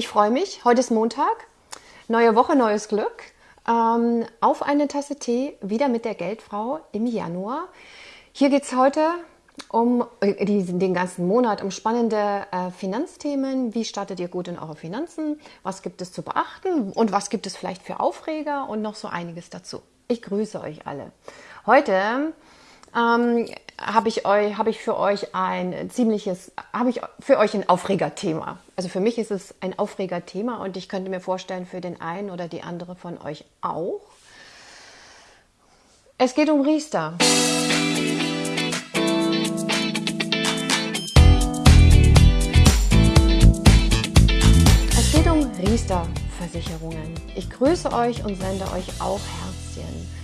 Ich freue mich. Heute ist Montag. Neue Woche, neues Glück. Ähm, auf eine Tasse Tee wieder mit der Geldfrau im Januar. Hier geht es heute um äh, den ganzen Monat um spannende äh, Finanzthemen. Wie startet ihr gut in eure Finanzen? Was gibt es zu beachten? Und was gibt es vielleicht für Aufreger? Und noch so einiges dazu. Ich grüße euch alle. Heute ähm, habe ich habe ich für euch ein ziemliches, habe ich für euch ein Aufregerthema. Also für mich ist es ein Aufregerthema und ich könnte mir vorstellen, für den einen oder die andere von euch auch. Es geht um Riester. Es geht um Riester-Versicherungen. Ich grüße euch und sende euch auch Herzchen.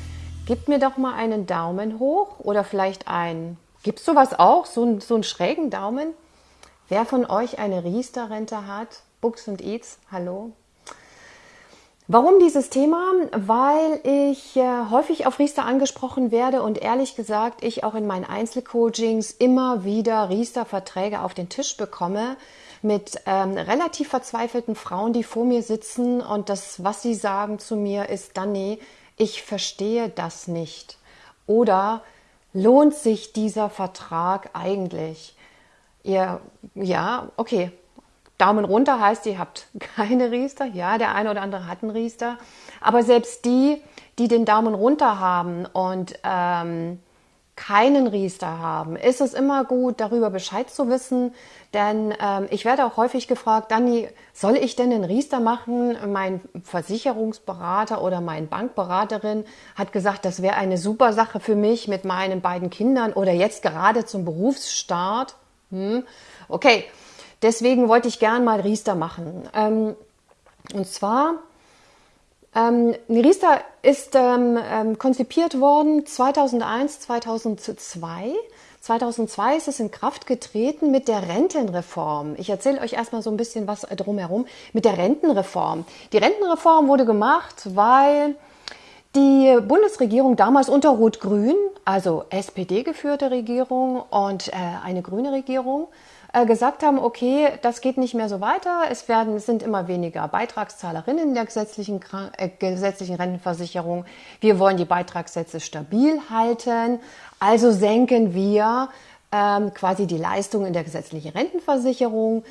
Gebt mir doch mal einen Daumen hoch oder vielleicht ein, gibt es sowas auch, so, so einen schrägen Daumen? Wer von euch eine Riester-Rente hat? Books und Eats, hallo? Warum dieses Thema? Weil ich äh, häufig auf Riester angesprochen werde und ehrlich gesagt, ich auch in meinen Einzelcoachings immer wieder Riester-Verträge auf den Tisch bekomme mit ähm, relativ verzweifelten Frauen, die vor mir sitzen und das, was sie sagen zu mir, ist, Dani, ich verstehe das nicht. Oder lohnt sich dieser Vertrag eigentlich? Ihr, ja, okay. Daumen runter heißt, ihr habt keine Riester. Ja, der eine oder andere hat einen Riester. Aber selbst die, die den Daumen runter haben und ähm, keinen Riester haben, ist es immer gut, darüber Bescheid zu wissen. Denn ähm, ich werde auch häufig gefragt, Dani, soll ich denn den Riester machen? Mein Versicherungsberater oder mein Bankberaterin hat gesagt, das wäre eine super Sache für mich mit meinen beiden Kindern oder jetzt gerade zum Berufsstart. Hm. Okay, deswegen wollte ich gern mal Riester machen. Ähm, und zwar ähm, Riester ist ähm, ähm, konzipiert worden 2001, 2002. 2002 ist es in Kraft getreten mit der Rentenreform. Ich erzähle euch erstmal so ein bisschen was drumherum mit der Rentenreform. Die Rentenreform wurde gemacht, weil die Bundesregierung damals unter Rot-Grün, also SPD geführte Regierung und äh, eine grüne Regierung, äh, gesagt haben, okay, das geht nicht mehr so weiter. Es werden, es sind immer weniger Beitragszahlerinnen in der gesetzlichen, äh, gesetzlichen Rentenversicherung. Wir wollen die Beitragssätze stabil halten. Also senken wir ähm, quasi die Leistung in der gesetzlichen Rentenversicherung.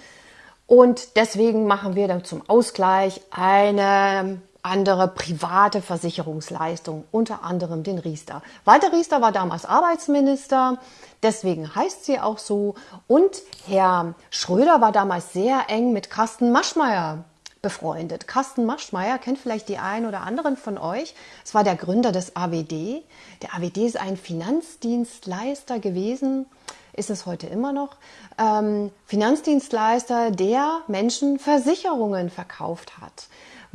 Und deswegen machen wir dann zum Ausgleich eine andere private Versicherungsleistung, unter anderem den Riester. Walter Riester war damals Arbeitsminister, deswegen heißt sie auch so. Und Herr Schröder war damals sehr eng mit Carsten Maschmeyer befreundet. Carsten Maschmeyer kennt vielleicht die einen oder anderen von euch. Es war der Gründer des AWD. Der AWD ist ein Finanzdienstleister gewesen, ist es heute immer noch. Ähm, Finanzdienstleister, der Menschen Versicherungen verkauft hat.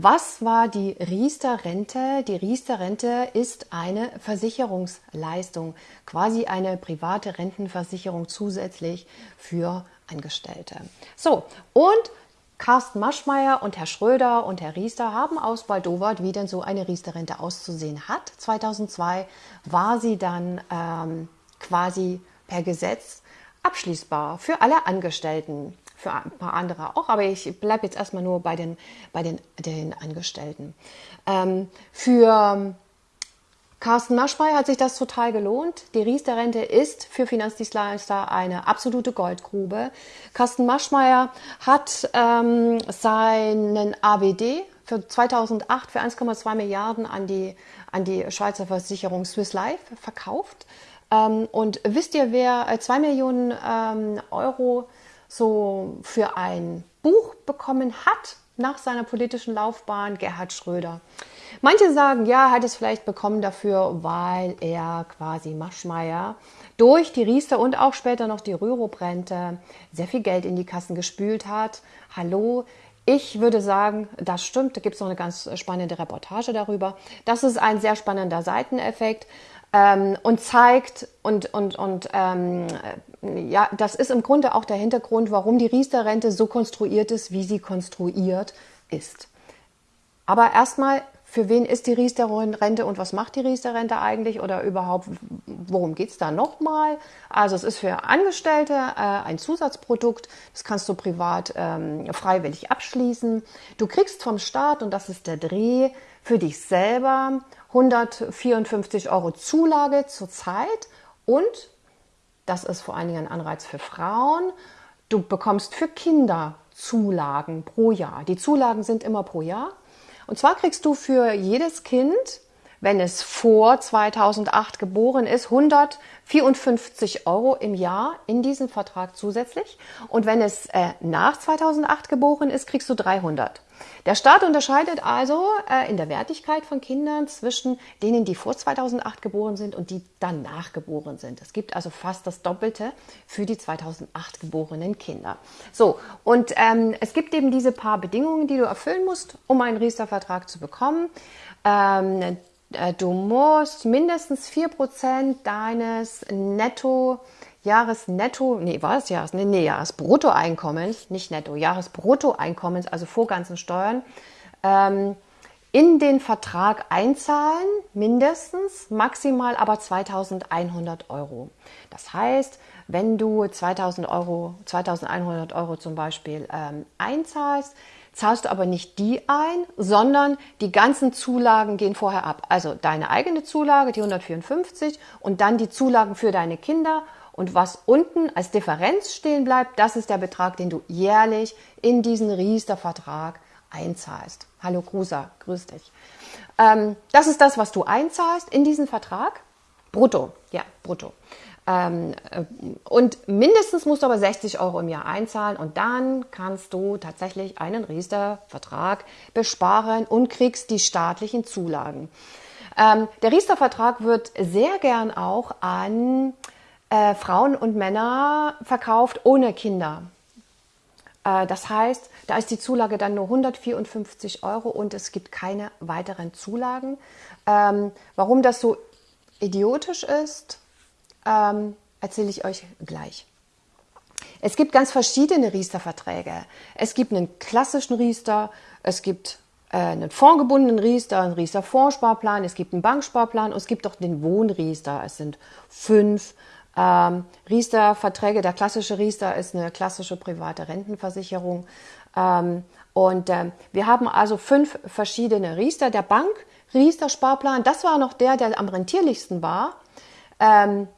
Was war die Riester-Rente? Die Riester-Rente ist eine Versicherungsleistung, quasi eine private Rentenversicherung zusätzlich für Angestellte. So, und Carsten Maschmeyer und Herr Schröder und Herr Riester haben ausbaldowert, wie denn so eine Riester-Rente auszusehen hat. 2002 war sie dann ähm, quasi per Gesetz abschließbar für alle Angestellten für ein paar andere auch, aber ich bleibe jetzt erstmal nur bei den, bei den, den Angestellten. Ähm, für Carsten Maschmeyer hat sich das total gelohnt. Die Riester-Rente ist für Finanzdienstleister eine absolute Goldgrube. Carsten Maschmeyer hat ähm, seinen ABD für 2008 für 1,2 Milliarden an die, an die Schweizer Versicherung Swiss Life verkauft. Ähm, und wisst ihr, wer 2 Millionen ähm, Euro so für ein Buch bekommen hat nach seiner politischen Laufbahn, Gerhard Schröder. Manche sagen, ja, er hat es vielleicht bekommen dafür, weil er quasi Maschmeyer durch die Riester und auch später noch die Rürup-Rente sehr viel Geld in die Kassen gespült hat. Hallo, ich würde sagen, das stimmt. Da gibt es noch eine ganz spannende Reportage darüber. Das ist ein sehr spannender Seiteneffekt ähm, und zeigt und, und, und ähm, ja, das ist im Grunde auch der Hintergrund, warum die Riester-Rente so konstruiert ist, wie sie konstruiert ist. Aber erstmal für wen ist die Riester-Rente und was macht die Riester-Rente eigentlich oder überhaupt, worum geht's da nochmal? Also es ist für Angestellte äh, ein Zusatzprodukt, das kannst du privat ähm, freiwillig abschließen. Du kriegst vom Staat, und das ist der Dreh, für dich selber 154 Euro Zulage zurzeit und, das ist vor allen Dingen ein Anreiz für Frauen, du bekommst für Kinder Zulagen pro Jahr. Die Zulagen sind immer pro Jahr. Und zwar kriegst du für jedes Kind, wenn es vor 2008 geboren ist, 154 Euro im Jahr in diesen Vertrag zusätzlich. Und wenn es äh, nach 2008 geboren ist, kriegst du 300. Der Staat unterscheidet also äh, in der Wertigkeit von Kindern zwischen denen, die vor 2008 geboren sind und die danach geboren sind. Es gibt also fast das Doppelte für die 2008 geborenen Kinder. So, und ähm, es gibt eben diese paar Bedingungen, die du erfüllen musst, um einen Riester-Vertrag zu bekommen. Ähm, äh, du musst mindestens 4% deines Netto Jahresnetto, nee, war es Jahres, nee, nee, Jahresbruttoeinkommens, nicht Netto, Jahresbruttoeinkommens, also vor ganzen Steuern, ähm, in den Vertrag einzahlen, mindestens, maximal aber 2100 Euro. Das heißt, wenn du 2000 Euro, 2100 Euro zum Beispiel ähm, einzahlst, zahlst du aber nicht die ein, sondern die ganzen Zulagen gehen vorher ab. Also deine eigene Zulage, die 154 und dann die Zulagen für deine Kinder und was unten als Differenz stehen bleibt, das ist der Betrag, den du jährlich in diesen Riester-Vertrag einzahlst. Hallo Grusa, grüß dich. Ähm, das ist das, was du einzahlst in diesen Vertrag. Brutto, ja, brutto. Ähm, äh, und mindestens musst du aber 60 Euro im Jahr einzahlen und dann kannst du tatsächlich einen Riester-Vertrag besparen und kriegst die staatlichen Zulagen. Ähm, der Riester-Vertrag wird sehr gern auch an äh, Frauen und Männer verkauft ohne Kinder. Äh, das heißt, da ist die Zulage dann nur 154 Euro und es gibt keine weiteren Zulagen. Ähm, warum das so idiotisch ist, ähm, erzähle ich euch gleich. Es gibt ganz verschiedene Riester-Verträge. Es gibt einen klassischen Riester, es gibt äh, einen fondgebundenen Riester, einen Riester-Fondssparplan, es gibt einen Banksparplan und es gibt auch den Wohnriester. Es sind fünf ähm, Riester-Verträge, der klassische Riester ist eine klassische private Rentenversicherung. Ähm, und ähm, wir haben also fünf verschiedene Riester. Der Bank Riester-Sparplan, das war noch der, der am rentierlichsten war. Ähm,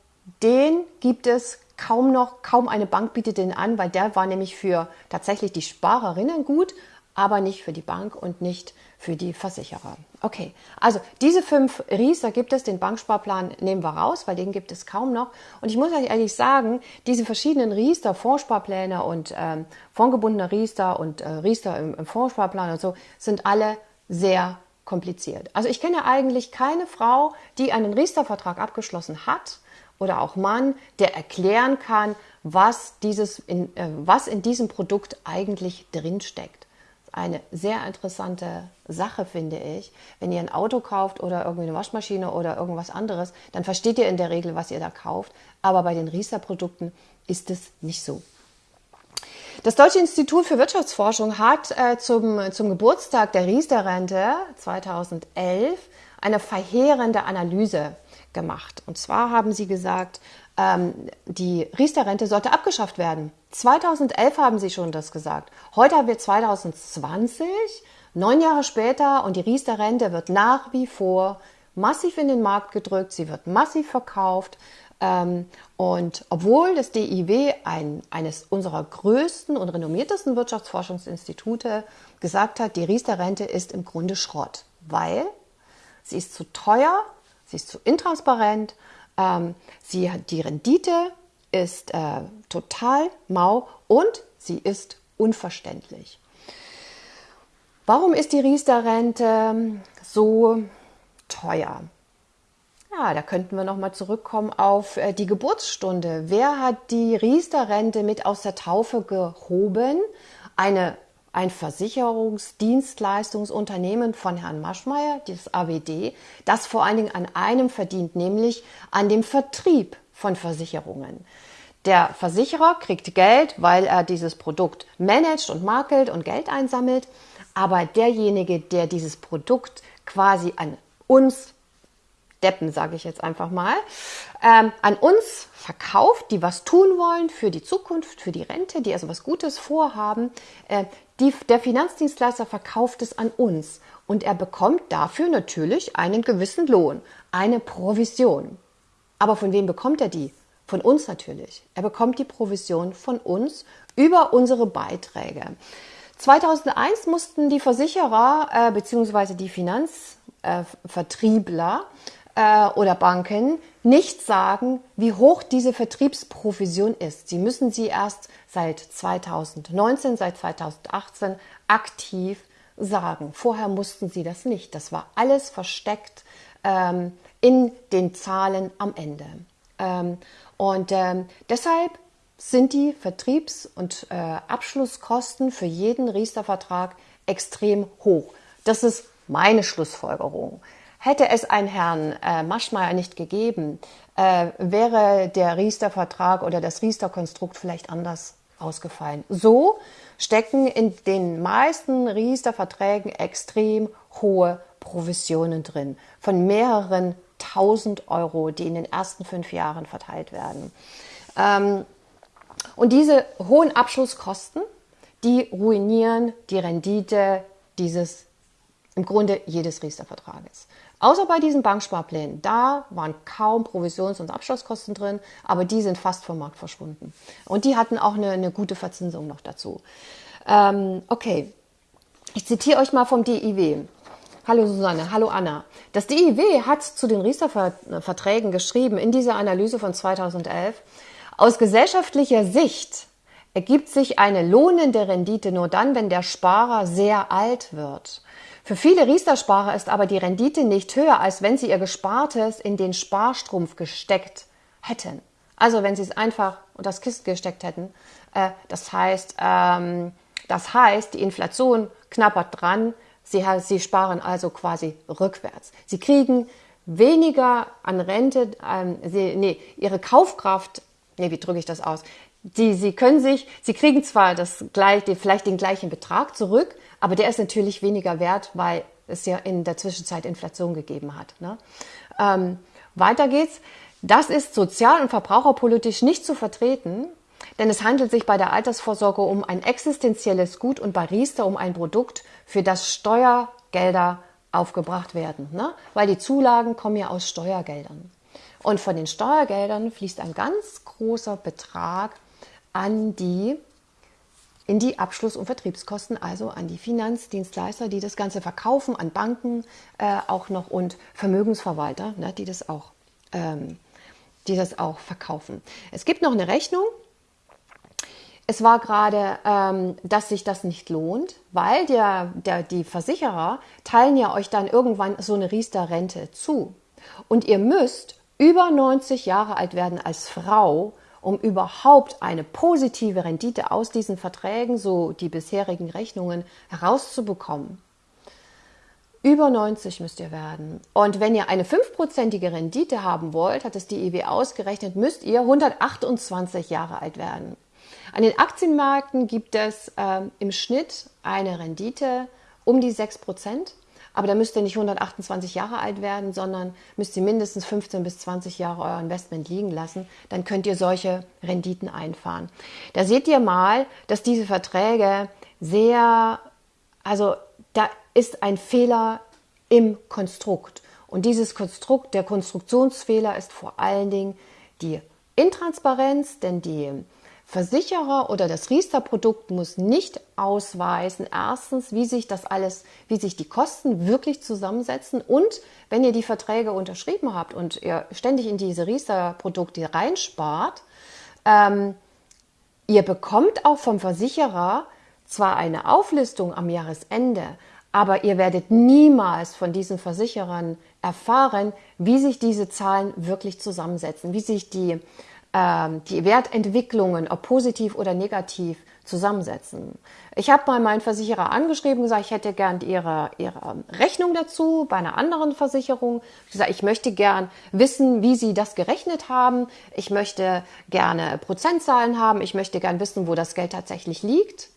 den gibt es kaum noch, kaum eine Bank bietet den an, weil der war nämlich für tatsächlich die Sparerinnen gut, aber nicht für die Bank und nicht für die Versicherer. Okay, also diese fünf Ries, da gibt es den Banksparplan, nehmen wir raus, weil den gibt es kaum noch. Und ich muss euch ehrlich sagen, diese verschiedenen Riester, Fondssparpläne und ähm, fondgebundene Riester und äh, Riester im, im Fondssparplan und so, sind alle sehr kompliziert. Also ich kenne eigentlich keine Frau, die einen Riester-Vertrag abgeschlossen hat oder auch Mann, der erklären kann, was, dieses in, äh, was in diesem Produkt eigentlich drinsteckt eine sehr interessante Sache, finde ich. Wenn ihr ein Auto kauft oder irgendwie eine Waschmaschine oder irgendwas anderes, dann versteht ihr in der Regel, was ihr da kauft. Aber bei den Riester-Produkten ist es nicht so. Das Deutsche Institut für Wirtschaftsforschung hat äh, zum, zum Geburtstag der Riester-Rente 2011 eine verheerende Analyse gemacht. Und zwar haben sie gesagt, ähm, die Riester-Rente sollte abgeschafft werden. 2011 haben sie schon das gesagt. Heute haben wir 2020, neun Jahre später und die Riester-Rente wird nach wie vor massiv in den Markt gedrückt, sie wird massiv verkauft. Ähm, und obwohl das DIW ein, eines unserer größten und renommiertesten Wirtschaftsforschungsinstitute gesagt hat, die Riester-Rente ist im Grunde Schrott, weil sie ist zu teuer, sie ist zu intransparent ähm, sie, die Rendite ist äh, total mau und sie ist unverständlich. Warum ist die Riester-Rente so teuer? Ja, da könnten wir nochmal zurückkommen auf äh, die Geburtsstunde. Wer hat die Riester-Rente mit aus der Taufe gehoben? Eine ein Versicherungsdienstleistungsunternehmen von Herrn Maschmeyer, das AWD, das vor allen Dingen an einem verdient, nämlich an dem Vertrieb von Versicherungen. Der Versicherer kriegt Geld, weil er dieses Produkt managt und makelt und Geld einsammelt, aber derjenige, der dieses Produkt quasi an uns Deppen, sage ich jetzt einfach mal, ähm, an uns verkauft, die was tun wollen für die Zukunft, für die Rente, die also was Gutes vorhaben. Äh, die, der Finanzdienstleister verkauft es an uns und er bekommt dafür natürlich einen gewissen Lohn, eine Provision. Aber von wem bekommt er die? Von uns natürlich. Er bekommt die Provision von uns über unsere Beiträge. 2001 mussten die Versicherer äh, bzw. die Finanzvertriebler äh, oder Banken nicht sagen, wie hoch diese Vertriebsprovision ist. Sie müssen sie erst seit 2019, seit 2018 aktiv sagen. Vorher mussten sie das nicht. Das war alles versteckt ähm, in den Zahlen am Ende. Ähm, und ähm, deshalb sind die Vertriebs- und äh, Abschlusskosten für jeden Riester-Vertrag extrem hoch. Das ist meine Schlussfolgerung. Hätte es einen Herrn äh, Maschmeyer nicht gegeben, äh, wäre der Riester-Vertrag oder das Riester-Konstrukt vielleicht anders ausgefallen. So stecken in den meisten Riester-Verträgen extrem hohe Provisionen drin, von mehreren tausend Euro, die in den ersten fünf Jahren verteilt werden. Ähm, und diese hohen Abschlusskosten, die ruinieren die Rendite dieses im Grunde jedes Riester-Vertrages. Außer bei diesen Banksparplänen. Da waren kaum Provisions- und Abschlusskosten drin, aber die sind fast vom Markt verschwunden. Und die hatten auch eine, eine gute Verzinsung noch dazu. Ähm, okay, ich zitiere euch mal vom DIW. Hallo Susanne, hallo Anna. Das DIW hat zu den Riester-Verträgen geschrieben in dieser Analyse von 2011, aus gesellschaftlicher Sicht ergibt sich eine lohnende Rendite nur dann, wenn der Sparer sehr alt wird. Für viele Riester-Sparer ist aber die Rendite nicht höher, als wenn sie ihr Gespartes in den Sparstrumpf gesteckt hätten. Also wenn sie es einfach unter das Kissen gesteckt hätten. Äh, das heißt, ähm, das heißt, die Inflation knappert dran. Sie, sparen also quasi rückwärts. Sie kriegen weniger an Rente, ähm, nee, ihre Kaufkraft, nee, wie drücke ich das aus? Sie, sie können sich, sie kriegen zwar das gleich, vielleicht den gleichen Betrag zurück, aber der ist natürlich weniger wert, weil es ja in der Zwischenzeit Inflation gegeben hat. Ne? Ähm, weiter geht's. Das ist sozial- und verbraucherpolitisch nicht zu vertreten, denn es handelt sich bei der Altersvorsorge um ein existenzielles Gut und bei Riester um ein Produkt, für das Steuergelder aufgebracht werden. Ne? Weil die Zulagen kommen ja aus Steuergeldern. Und von den Steuergeldern fließt ein ganz großer Betrag an die in die Abschluss- und Vertriebskosten, also an die Finanzdienstleister, die das Ganze verkaufen, an Banken äh, auch noch und Vermögensverwalter, ne, die, das auch, ähm, die das auch verkaufen. Es gibt noch eine Rechnung. Es war gerade, ähm, dass sich das nicht lohnt, weil der, der, die Versicherer teilen ja euch dann irgendwann so eine Riester-Rente zu. Und ihr müsst über 90 Jahre alt werden als Frau, um überhaupt eine positive Rendite aus diesen Verträgen, so die bisherigen Rechnungen, herauszubekommen. Über 90 müsst ihr werden. Und wenn ihr eine fünfprozentige Rendite haben wollt, hat es die EW ausgerechnet, müsst ihr 128 Jahre alt werden. An den Aktienmärkten gibt es äh, im Schnitt eine Rendite um die 6 Prozent. Aber da müsst ihr nicht 128 Jahre alt werden, sondern müsst ihr mindestens 15 bis 20 Jahre euer Investment liegen lassen. Dann könnt ihr solche Renditen einfahren. Da seht ihr mal, dass diese Verträge sehr, also da ist ein Fehler im Konstrukt. Und dieses Konstrukt, der Konstruktionsfehler ist vor allen Dingen die Intransparenz, denn die Versicherer oder das Riester-Produkt muss nicht ausweisen, erstens, wie sich das alles, wie sich die Kosten wirklich zusammensetzen und wenn ihr die Verträge unterschrieben habt und ihr ständig in diese Riester-Produkte reinspart, ähm, ihr bekommt auch vom Versicherer zwar eine Auflistung am Jahresende, aber ihr werdet niemals von diesen Versicherern erfahren, wie sich diese Zahlen wirklich zusammensetzen, wie sich die die Wertentwicklungen, ob positiv oder negativ, zusammensetzen. Ich habe mal meinen Versicherer angeschrieben gesagt, ich hätte gern ihre, ihre Rechnung dazu bei einer anderen Versicherung. Ich gesagt, ich möchte gern wissen, wie sie das gerechnet haben. Ich möchte gerne Prozentzahlen haben. Ich möchte gern wissen, wo das Geld tatsächlich liegt.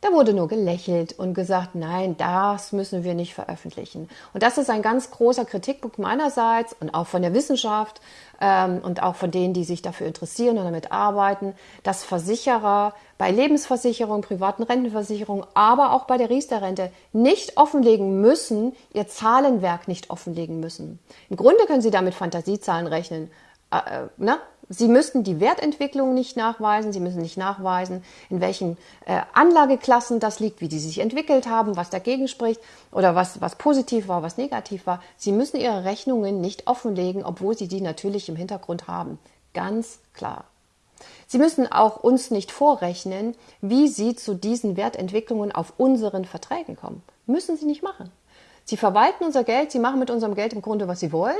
Da wurde nur gelächelt und gesagt, nein, das müssen wir nicht veröffentlichen. Und das ist ein ganz großer Kritikpunkt meinerseits und auch von der Wissenschaft ähm, und auch von denen, die sich dafür interessieren und damit arbeiten, dass Versicherer bei Lebensversicherung, privaten Rentenversicherung, aber auch bei der Riester-Rente nicht offenlegen müssen, ihr Zahlenwerk nicht offenlegen müssen. Im Grunde können Sie damit Fantasiezahlen rechnen. Äh, äh ne? Sie müssten die Wertentwicklung nicht nachweisen, Sie müssen nicht nachweisen, in welchen äh, Anlageklassen das liegt, wie die sich entwickelt haben, was dagegen spricht oder was, was positiv war, was negativ war. Sie müssen Ihre Rechnungen nicht offenlegen, obwohl Sie die natürlich im Hintergrund haben. Ganz klar. Sie müssen auch uns nicht vorrechnen, wie Sie zu diesen Wertentwicklungen auf unseren Verträgen kommen. Müssen Sie nicht machen. Sie verwalten unser Geld, Sie machen mit unserem Geld im Grunde, was Sie wollen.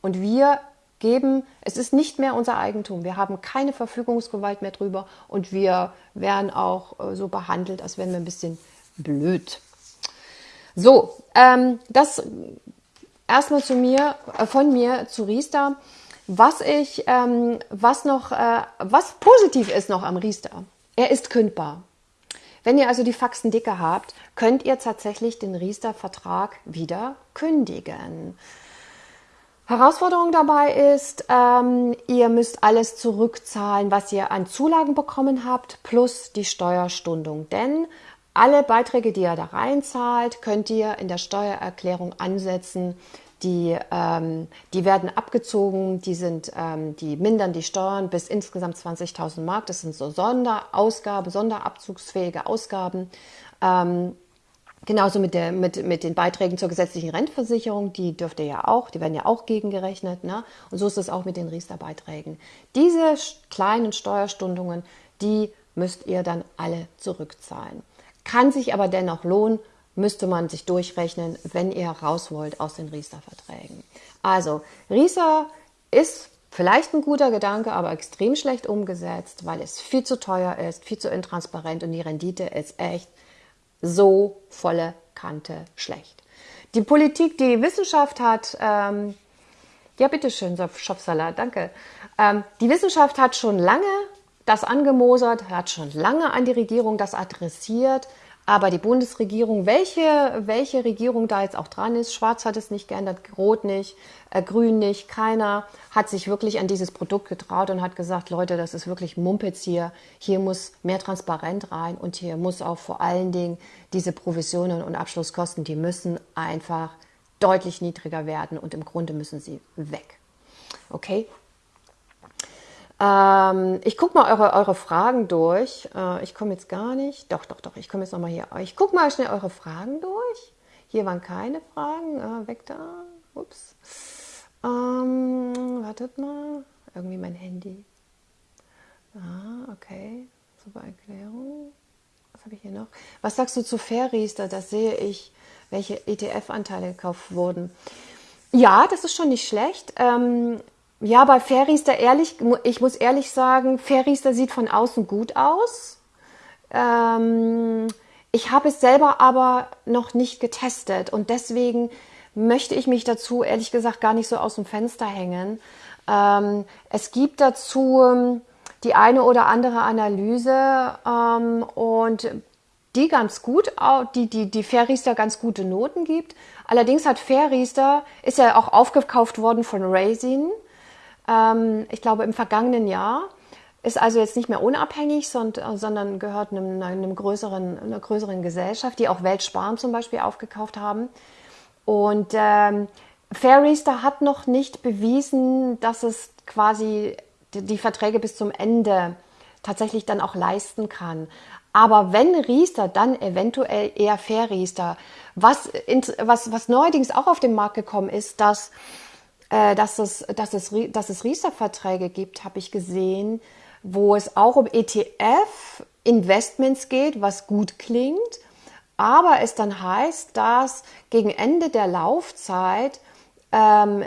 Und wir geben. Es ist nicht mehr unser Eigentum. Wir haben keine Verfügungsgewalt mehr drüber und wir werden auch äh, so behandelt, als wären wir ein bisschen blöd. So, ähm, das erstmal zu mir, äh, von mir zu Riester. Was ich, ähm, was noch, äh, was positiv ist noch am Riester. Er ist kündbar. Wenn ihr also die Faxen dicke habt, könnt ihr tatsächlich den Riester-Vertrag wieder kündigen. Herausforderung dabei ist, ähm, ihr müsst alles zurückzahlen, was ihr an Zulagen bekommen habt, plus die Steuerstundung. Denn alle Beiträge, die ihr da reinzahlt, könnt ihr in der Steuererklärung ansetzen. Die, ähm, die werden abgezogen, die, sind, ähm, die mindern die Steuern bis insgesamt 20.000 Mark. Das sind so Sonderausgaben, Sonderabzugsfähige Ausgaben. Ähm, Genauso mit, der, mit, mit den Beiträgen zur gesetzlichen Rentenversicherung, die dürft ihr ja auch, die werden ja auch gegengerechnet. Ne? Und so ist es auch mit den Riester-Beiträgen. Diese kleinen Steuerstundungen, die müsst ihr dann alle zurückzahlen. Kann sich aber dennoch lohnen, müsste man sich durchrechnen, wenn ihr raus wollt aus den Riester-Verträgen. Also, Riester ist vielleicht ein guter Gedanke, aber extrem schlecht umgesetzt, weil es viel zu teuer ist, viel zu intransparent und die Rendite ist echt so volle Kante schlecht. Die Politik, die Wissenschaft hat, ähm, ja bitteschön, Schopfsalat, danke. Ähm, die Wissenschaft hat schon lange das angemosert, hat schon lange an die Regierung das adressiert, aber die Bundesregierung, welche, welche Regierung da jetzt auch dran ist, Schwarz hat es nicht geändert, Rot nicht, äh, Grün nicht, keiner hat sich wirklich an dieses Produkt getraut und hat gesagt, Leute, das ist wirklich Mumpitz hier. Hier muss mehr Transparenz rein und hier muss auch vor allen Dingen diese Provisionen und Abschlusskosten, die müssen einfach deutlich niedriger werden und im Grunde müssen sie weg. Okay? Ähm, ich gucke mal eure, eure Fragen durch. Äh, ich komme jetzt gar nicht. Doch, doch, doch. Ich komme jetzt nochmal hier. Ich gucke mal schnell eure Fragen durch. Hier waren keine Fragen. Äh, weg da. Ups. Ähm, wartet mal. Irgendwie mein Handy. Ah, okay. Super Erklärung. Was habe ich hier noch? Was sagst du zu Fairriester? Das sehe ich, welche ETF-Anteile gekauft wurden. Ja, das ist schon nicht schlecht. Ähm, ja, bei Fairriester ehrlich, ich muss ehrlich sagen, Fairriester sieht von außen gut aus. Ähm, ich habe es selber aber noch nicht getestet und deswegen möchte ich mich dazu ehrlich gesagt gar nicht so aus dem Fenster hängen. Ähm, es gibt dazu ähm, die eine oder andere Analyse ähm, und die ganz gut, die, die, die Fairriester ganz gute Noten gibt. Allerdings hat Fairriester, ist ja auch aufgekauft worden von Raisin ähm, ich glaube im vergangenen Jahr. Ist also jetzt nicht mehr unabhängig, sondern gehört einem, einem größeren, einer größeren Gesellschaft, die auch Weltsparen zum Beispiel aufgekauft haben. Und ähm, Fairriester hat noch nicht bewiesen, dass es quasi die, die Verträge bis zum Ende tatsächlich dann auch leisten kann. Aber wenn Riester, dann eventuell eher Fairriester. Was, was, was neuerdings auch auf den Markt gekommen ist, dass äh, dass, es, dass, es, dass es Riester-Verträge gibt, habe ich gesehen, wo es auch um ETF-Investments geht, was gut klingt, aber es dann heißt, dass gegen Ende der Laufzeit ähm,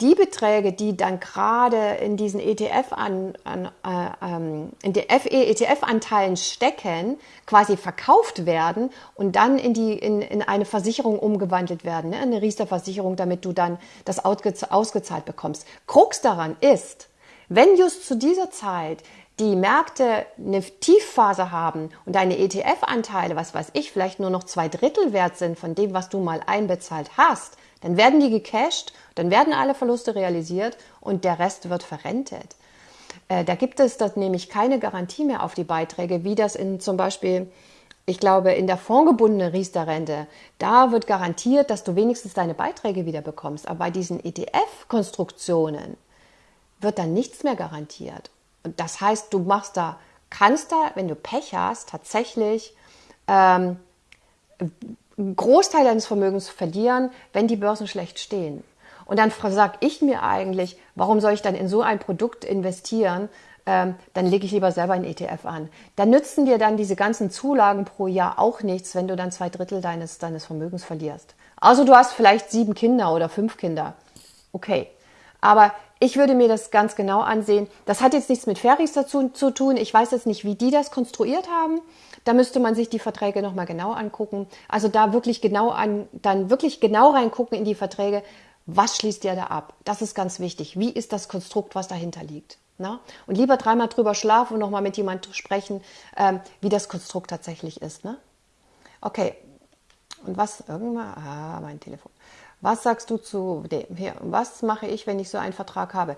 die Beträge, die dann gerade in diesen ETF an, an äh, ähm, in die ETF-Anteilen stecken, quasi verkauft werden und dann in die in, in eine Versicherung umgewandelt werden, ne? eine Riester-Versicherung, damit du dann das ausgezahlt bekommst. Krux daran ist, wenn just zu dieser Zeit die Märkte eine Tiefphase haben und deine ETF-Anteile, was weiß ich, vielleicht nur noch zwei Drittel wert sind von dem, was du mal einbezahlt hast, dann werden die gecasht, dann werden alle Verluste realisiert und der Rest wird verrentet. Äh, da gibt es dort nämlich keine Garantie mehr auf die Beiträge, wie das in zum Beispiel, ich glaube, in der fondgebundenen Riester-Rente, da wird garantiert, dass du wenigstens deine Beiträge wieder bekommst. Aber bei diesen ETF-Konstruktionen wird dann nichts mehr garantiert. Und das heißt, du machst da, kannst da, wenn du Pech hast, tatsächlich ähm, einen Großteil deines Vermögens verlieren, wenn die Börsen schlecht stehen. Und dann sage ich mir eigentlich, warum soll ich dann in so ein Produkt investieren? Ähm, dann lege ich lieber selber einen ETF an. Dann nützen dir dann diese ganzen Zulagen pro Jahr auch nichts, wenn du dann zwei Drittel deines, deines Vermögens verlierst. Also du hast vielleicht sieben Kinder oder fünf Kinder. Okay. Aber ich würde mir das ganz genau ansehen. Das hat jetzt nichts mit Ferries dazu zu tun. Ich weiß jetzt nicht, wie die das konstruiert haben. Da müsste man sich die Verträge nochmal genau angucken. Also da wirklich genau an, dann wirklich genau reingucken in die Verträge. Was schließt ihr da ab? Das ist ganz wichtig. Wie ist das Konstrukt, was dahinter liegt? Na? Und lieber dreimal drüber schlafen und nochmal mit jemandem sprechen, ähm, wie das Konstrukt tatsächlich ist. Ne? Okay. Und was, irgendwann, ah, mein Telefon. Was sagst du zu dem hier? Was mache ich, wenn ich so einen Vertrag habe?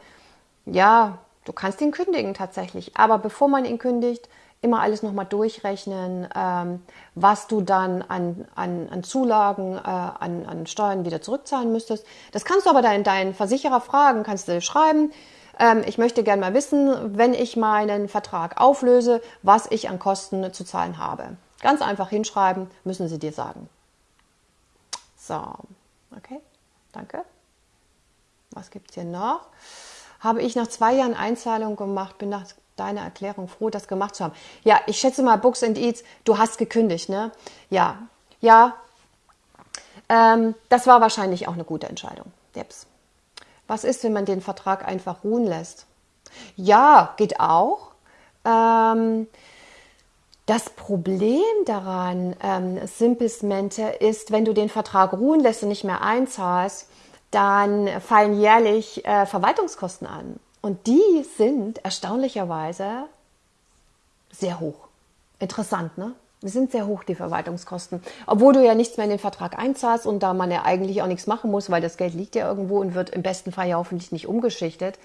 Ja, du kannst ihn kündigen tatsächlich, aber bevor man ihn kündigt, immer alles nochmal durchrechnen, ähm, was du dann an, an, an Zulagen, äh, an, an Steuern wieder zurückzahlen müsstest. Das kannst du aber deinen, deinen Versicherer fragen, kannst du schreiben. Ähm, ich möchte gerne mal wissen, wenn ich meinen Vertrag auflöse, was ich an Kosten zu zahlen habe. Ganz einfach hinschreiben, müssen sie dir sagen. So. Okay, danke. Was gibt es hier noch? Habe ich nach zwei Jahren Einzahlung gemacht, bin nach deiner Erklärung froh, das gemacht zu haben. Ja, ich schätze mal, Books and Eats, du hast gekündigt, ne? Ja, ja. Ähm, das war wahrscheinlich auch eine gute Entscheidung. Jeps. Was ist, wenn man den Vertrag einfach ruhen lässt? Ja, geht auch. Ähm, das Problem daran, ähm, Simpelsmente, ist, wenn du den Vertrag ruhen lässt und nicht mehr einzahlst, dann fallen jährlich äh, Verwaltungskosten an. Und die sind erstaunlicherweise sehr hoch. Interessant, ne? Die sind sehr hoch, die Verwaltungskosten. Obwohl du ja nichts mehr in den Vertrag einzahlst und da man ja eigentlich auch nichts machen muss, weil das Geld liegt ja irgendwo und wird im besten Fall ja hoffentlich nicht umgeschichtet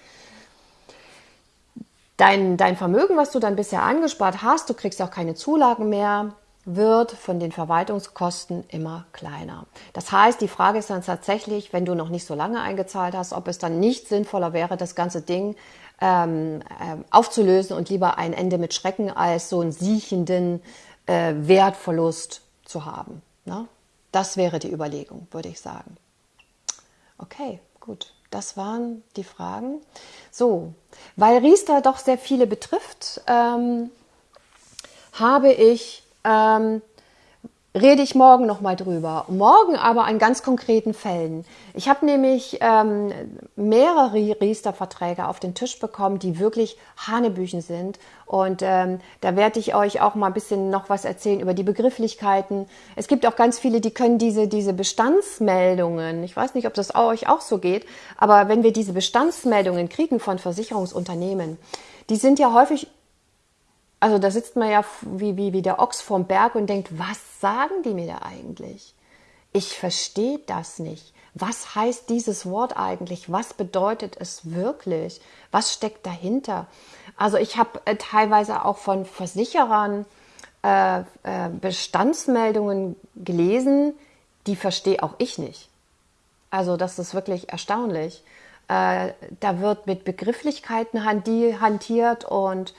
dein, dein Vermögen, was du dann bisher angespart hast, du kriegst auch keine Zulagen mehr, wird von den Verwaltungskosten immer kleiner. Das heißt, die Frage ist dann tatsächlich, wenn du noch nicht so lange eingezahlt hast, ob es dann nicht sinnvoller wäre, das ganze Ding ähm, äh, aufzulösen und lieber ein Ende mit Schrecken als so einen siechenden äh, Wertverlust zu haben. Ne? Das wäre die Überlegung, würde ich sagen. Okay, gut. Das waren die Fragen. So, weil Riester doch sehr viele betrifft, ähm, habe ich ähm, rede ich morgen nochmal drüber. Morgen aber an ganz konkreten Fällen. Ich habe nämlich ähm, mehrere Riester-Verträge auf den Tisch bekommen, die wirklich Hanebüchen sind. Und ähm, da werde ich euch auch mal ein bisschen noch was erzählen über die Begrifflichkeiten. Es gibt auch ganz viele, die können diese, diese Bestandsmeldungen, ich weiß nicht, ob das euch auch so geht, aber wenn wir diese Bestandsmeldungen kriegen von Versicherungsunternehmen, die sind ja häufig also da sitzt man ja wie, wie, wie der Ochs vorm Berg und denkt, was sagen die mir da eigentlich? Ich verstehe das nicht. Was heißt dieses Wort eigentlich? Was bedeutet es wirklich? Was steckt dahinter? Also ich habe äh, teilweise auch von Versicherern äh, äh, Bestandsmeldungen gelesen, die verstehe auch ich nicht. Also das ist wirklich erstaunlich. Äh, da wird mit Begrifflichkeiten hantiert und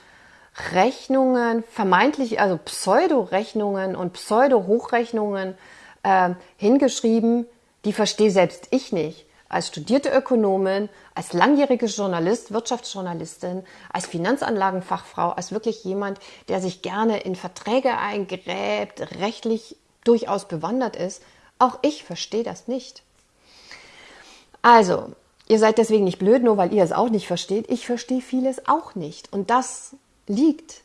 Rechnungen, vermeintlich, also Pseudo-Rechnungen und Pseudo-Hochrechnungen äh, hingeschrieben, die verstehe selbst ich nicht. Als studierte Ökonomin, als langjährige Journalist, Wirtschaftsjournalistin, als Finanzanlagenfachfrau, als wirklich jemand, der sich gerne in Verträge eingräbt, rechtlich durchaus bewandert ist, auch ich verstehe das nicht. Also, ihr seid deswegen nicht blöd, nur weil ihr es auch nicht versteht. Ich verstehe vieles auch nicht. Und das liegt,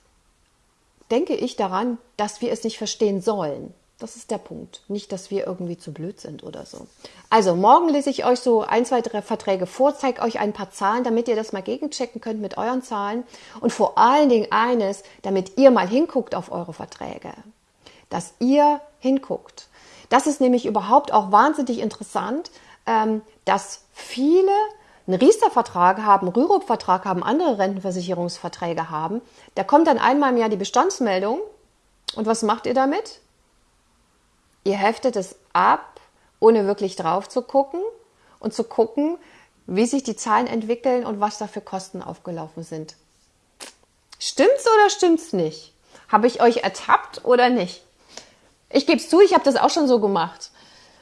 denke ich daran, dass wir es nicht verstehen sollen. Das ist der Punkt. Nicht, dass wir irgendwie zu blöd sind oder so. Also, morgen lese ich euch so ein, zwei, drei Verträge vor, zeige euch ein paar Zahlen, damit ihr das mal gegenchecken könnt mit euren Zahlen. Und vor allen Dingen eines, damit ihr mal hinguckt auf eure Verträge. Dass ihr hinguckt. Das ist nämlich überhaupt auch wahnsinnig interessant, ähm, dass viele einen Riester-Vertrag haben, Rürup-Vertrag haben, andere Rentenversicherungsverträge haben. Da kommt dann einmal im Jahr die Bestandsmeldung. Und was macht ihr damit? Ihr heftet es ab, ohne wirklich drauf zu gucken und zu gucken, wie sich die Zahlen entwickeln und was da für Kosten aufgelaufen sind. Stimmt's oder stimmt's nicht? Habe ich euch ertappt oder nicht? Ich gebe es zu, ich habe das auch schon so gemacht.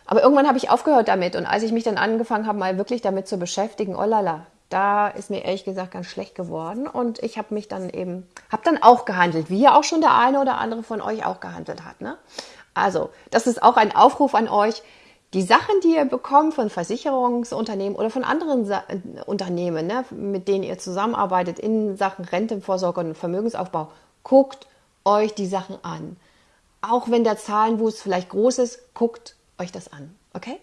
Aber irgendwann habe ich aufgehört damit und als ich mich dann angefangen habe, mal wirklich damit zu beschäftigen, oh lala, da ist mir ehrlich gesagt ganz schlecht geworden und ich habe mich dann eben, habe dann auch gehandelt, wie ja auch schon der eine oder andere von euch auch gehandelt hat. Ne? Also, das ist auch ein Aufruf an euch. Die Sachen, die ihr bekommt von Versicherungsunternehmen oder von anderen Sa Unternehmen, ne, mit denen ihr zusammenarbeitet in Sachen Rentenvorsorge und Vermögensaufbau, guckt euch die Sachen an. Auch wenn der Zahlenwust vielleicht groß ist, guckt euch das an. Okay?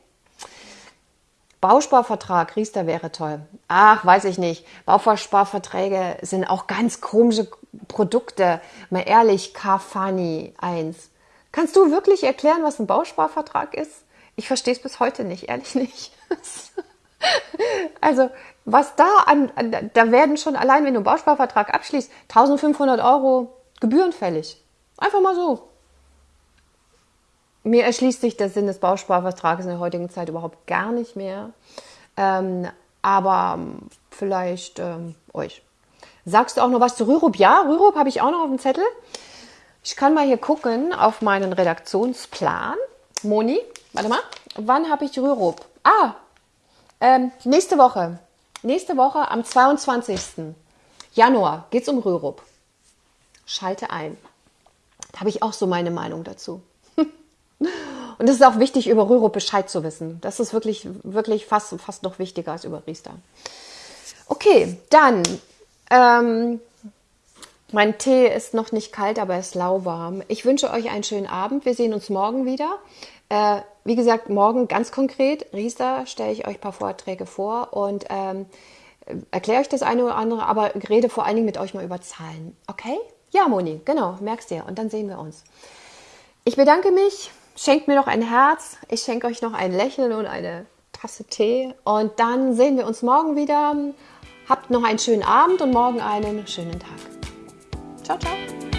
Bausparvertrag, Riester wäre toll. Ach, weiß ich nicht. Bausparverträge sind auch ganz komische Produkte. Mal ehrlich, Kafani 1. Kannst du wirklich erklären, was ein Bausparvertrag ist? Ich verstehe es bis heute nicht, ehrlich nicht. also, was da an, da werden schon allein, wenn du einen Bausparvertrag abschließt, 1500 Euro Gebühren fällig. Einfach mal so. Mir erschließt sich der Sinn des Bausparvertrages in der heutigen Zeit überhaupt gar nicht mehr. Ähm, aber ähm, vielleicht ähm, euch. Sagst du auch noch was zu Rürup? Ja, Rürup habe ich auch noch auf dem Zettel. Ich kann mal hier gucken auf meinen Redaktionsplan. Moni, warte mal, wann habe ich Rürup? Ah, ähm, nächste Woche. Nächste Woche am 22. Januar geht es um Rürup. Schalte ein. Da habe ich auch so meine Meinung dazu. Und es ist auch wichtig, über Rürup Bescheid zu wissen. Das ist wirklich, wirklich fast, fast noch wichtiger als über Riester. Okay, dann ähm, mein Tee ist noch nicht kalt, aber er ist lauwarm. Ich wünsche euch einen schönen Abend. Wir sehen uns morgen wieder. Äh, wie gesagt, morgen ganz konkret, Riester, stelle ich euch ein paar Vorträge vor und ähm, erkläre euch das eine oder andere, aber rede vor allen Dingen mit euch mal über Zahlen. Okay? Ja, Moni, genau, merkst dir. Und dann sehen wir uns. Ich bedanke mich. Schenkt mir noch ein Herz. Ich schenke euch noch ein Lächeln und eine Tasse Tee. Und dann sehen wir uns morgen wieder. Habt noch einen schönen Abend und morgen einen schönen Tag. Ciao, ciao.